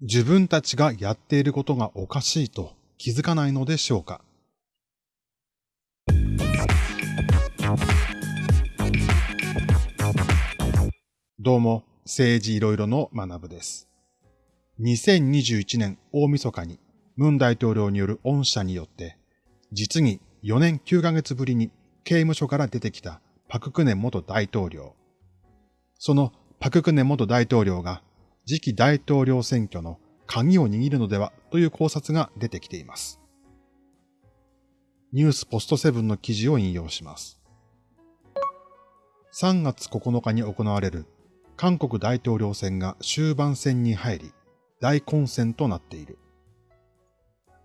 自分たちがやっていることがおかしいと気づかないのでしょうか？どうも、政治いろいろの学部です。2021年大晦日に、ムン大統領による恩赦によって、実に4年9ヶ月ぶりに刑務所から出てきたパククネ元大統領。そのパククネ元大統領が次期大統領選挙の鍵を握るのではという考察が出てきています。ニュースポストセブンの記事を引用します。3月9日に行われる韓国大統領選が終盤戦に入り、大混戦となっている。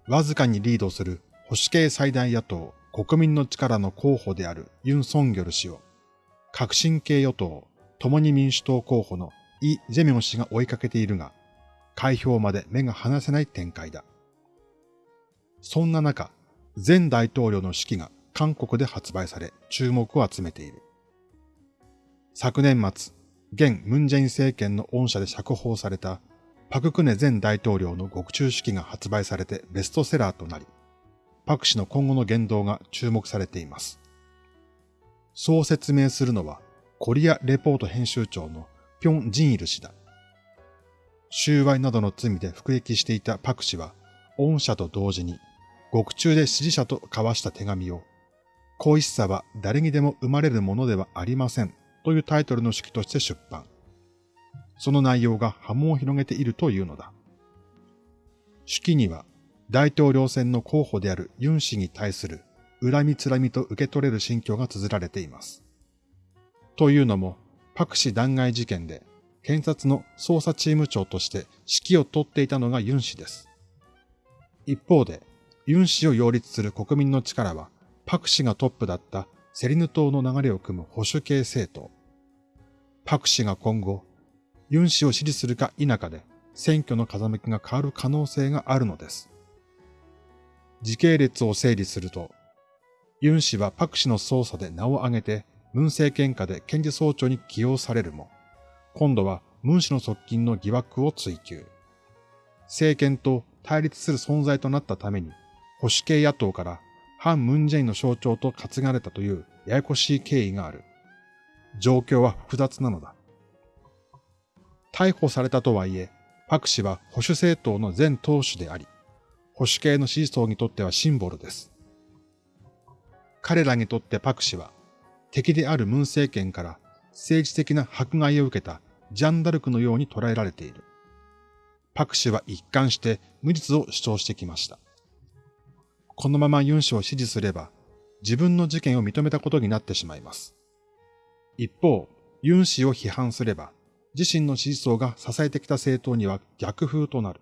わずかにリードする保守系最大野党国民の力の候補であるユン・ソンギョル氏を、革新系与党共に民主党候補のイ・ジェミョン氏が追いかけているが、開票まで目が離せない展開だ。そんな中、前大統領の手記が韓国で発売され注目を集めている。昨年末、現ムンジェイン政権の恩赦で釈放されたパククネ前大統領の獄中手記が発売されてベストセラーとなり、パク氏の今後の言動が注目されています。そう説明するのは、コリアレポート編集長のピョン・ジンイル氏だ。収賄などの罪で服役していたパク氏は、恩赦と同時に、獄中で支持者と交わした手紙を、恋しさは誰にでも生まれるものではありませんというタイトルの式として出版。その内容が波紋を広げているというのだ。手記には、大統領選の候補であるユン氏に対する恨みつらみと受け取れる心境が綴られています。というのも、パク氏弾劾事件で検察の捜査チーム長として指揮を執っていたのがユン氏です。一方で、ユン氏を擁立する国民の力は、パク氏がトップだったセリヌ島の流れを組む保守系政党。パク氏が今後、ユン氏を支持するか否かで選挙の風向きが変わる可能性があるのです。時系列を整理すると、ユン氏はパク氏の捜査で名を挙げて文政権下で検事総長に起用されるも、今度はムン氏の側近の疑惑を追及。政権と対立する存在となったために、保守系野党から反ムンジェインの象徴と担がれたというややこしい経緯がある。状況は複雑なのだ。逮捕されたとはいえ、パク氏は保守政党の前党首であり、保守系の支持層にとってはシンボルです。彼らにとってパク氏は敵であるムン政権から政治的な迫害を受けたジャンダルクのように捉えられている。パク氏は一貫して無実を主張してきました。このままユン氏を支持すれば、自分の事件を認めたことになってしまいます。一方、ユン氏を批判すれば、自身の支持層が支えてきた政党には逆風となる。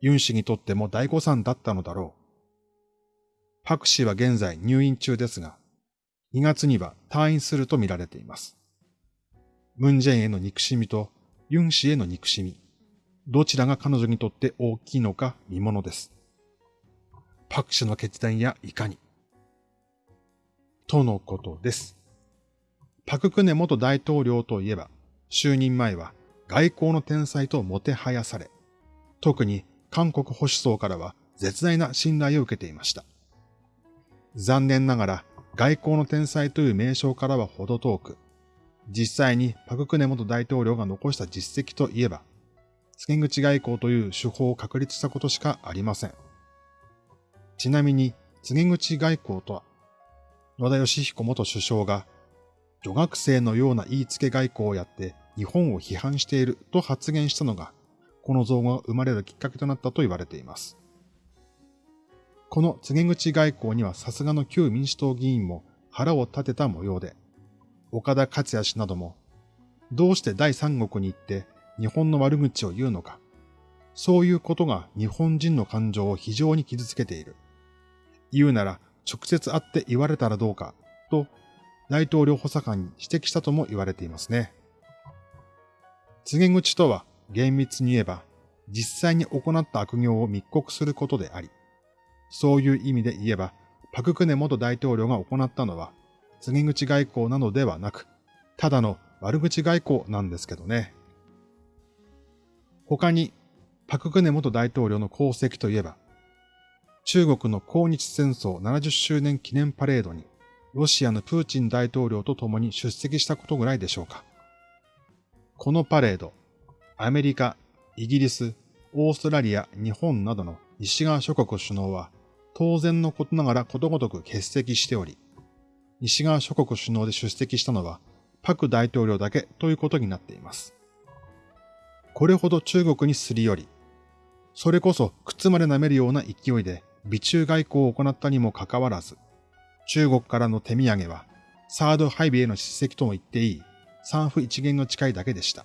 ユン氏にとっても大誤算だったのだろう。パク氏は現在入院中ですが、2月には退院すると見られています。ムンジェインへの憎しみとユン氏への憎しみ、どちらが彼女にとって大きいのか見ものです。パク氏の決断やいかに。とのことです。パククネ元大統領といえば、就任前は外交の天才ともてはやされ、特に韓国保守層からは絶大な信頼を受けていました。残念ながら外交の天才という名称からは程遠く、実際にパククネ元大統領が残した実績といえば、付け口外交という手法を確立したことしかありません。ちなみに、告げ口外交とは、野田義彦元首相が、女学生のような言いつけ外交をやって日本を批判していると発言したのが、この造語が生まれるきっかけとなったと言われています。この告げ口外交にはさすがの旧民主党議員も腹を立てた模様で、岡田克也氏なども、どうして第三国に行って日本の悪口を言うのか、そういうことが日本人の感情を非常に傷つけている。言うなら直接会って言われたらどうか、と大統領補佐官に指摘したとも言われていますね。告げ口とは厳密に言えば、実際に行った悪行を密告することであり、そういう意味で言えば、パククネ元大統領が行ったのは、告げ口外交なのではなく、ただの悪口外交なんですけどね。他に、パククネ元大統領の功績といえば、中国の抗日戦争70周年記念パレードに、ロシアのプーチン大統領と共に出席したことぐらいでしょうか。このパレード、アメリカ、イギリス、オーストラリア、日本などの西側諸国首脳は当然のことながらことごとく欠席しており、西側諸国首脳で出席したのはパク大統領だけということになっています。これほど中国にすり寄り、それこそ靴まで舐めるような勢いで美中外交を行ったにもかかわらず、中国からの手土産はサード配備への叱責とも言っていい三府一元の誓いだけでした。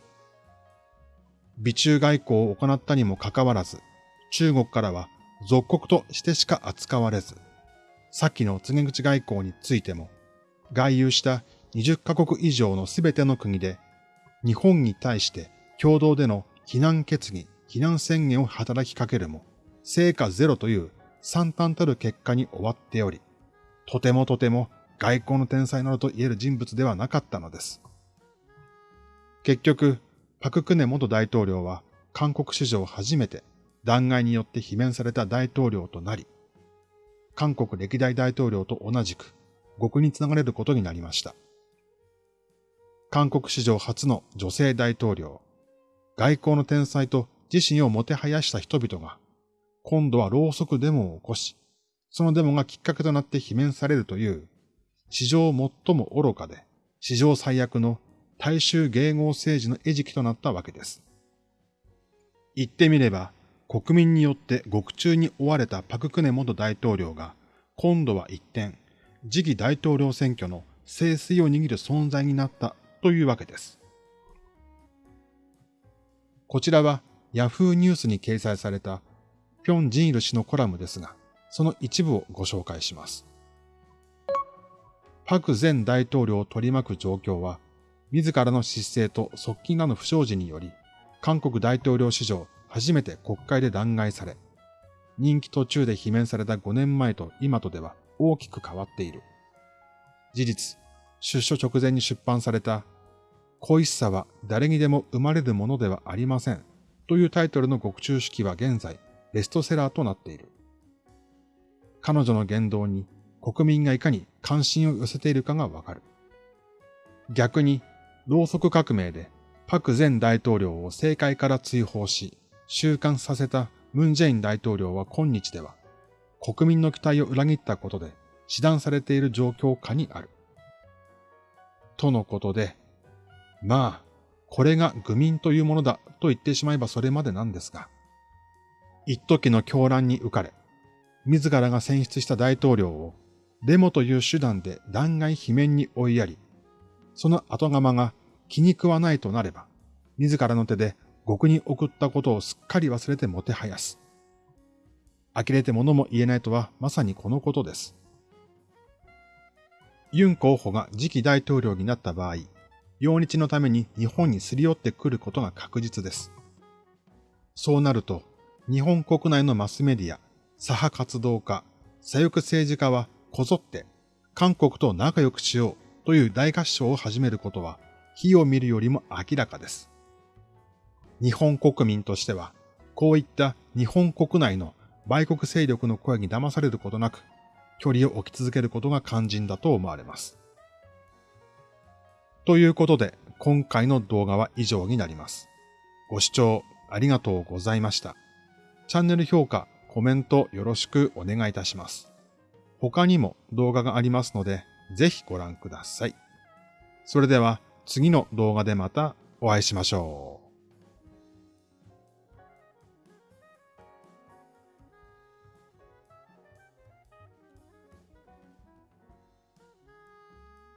美中外交を行ったにもかかわらず、中国からは属国としてしか扱われず、さっきの告げ口外交についても、外遊した20カ国以上のすべての国で、日本に対して共同での非難決議、非難宣言を働きかけるも、成果ゼロという惨憺たる結果に終わっており、とてもとても外交の天才などと言える人物ではなかったのです。結局、パククネ元大統領は韓国史上初めて弾劾によって罷免された大統領となり、韓国歴代大統領と同じく極につながれることになりました。韓国史上初の女性大統領、外交の天才と自身をもてはやした人々が、今度はろうそくデモを起こし、そのデモがきっかけとなって罷免されるという、史上最も愚かで、史上最悪の大衆迎合政治の餌食となったわけです。言ってみれば、国民によって獄中に追われたパククネ元大統領が、今度は一転、次期大統領選挙の清水を握る存在になったというわけです。こちらは Yahoo ニュースに掲載されたピョン・ジンイル氏のコラムですが、その一部をご紹介します。パク前大統領を取り巻く状況は、自らの失勢と側近らの不祥事により、韓国大統領史上初めて国会で弾劾され、任期途中で罷免された5年前と今とでは大きく変わっている。事実、出所直前に出版された恋しさは誰にでも生まれるものではありません。というタイトルの獄中式は現在、ベストセラーとなっている。彼女の言動に国民がいかに関心を寄せているかがわかる。逆に、ろうそく革命でパク前大統領を政界から追放し、収監させたムンジェイン大統領は今日では、国民の期待を裏切ったことで、死断されている状況下にある。とのことで、まあ、これが愚民というものだと言ってしまえばそれまでなんですが、一時の狂乱に浮かれ、自らが選出した大統領をデモという手段で弾劾罷免に追いやり、その後釜が気に食わないとなれば、自らの手で獄に送ったことをすっかり忘れてもてはやす。呆れて物も言えないとはまさにこのことです。ユン候補が次期大統領になった場合、用日のために日本にすり寄ってくることが確実です。そうなると、日本国内のマスメディア、左派活動家、左翼政治家はこぞって韓国と仲良くしようという大合唱を始めることは火を見るよりも明らかです。日本国民としては、こういった日本国内の売国勢力の声に騙されることなく、距離を置き続けることが肝心だと思われます。ということで、今回の動画は以上になります。ご視聴ありがとうございました。チャンネル評価、コメントよろしくお願いいたします。他にも動画がありますので、ぜひご覧ください。それでは次の動画でまたお会いしましょう。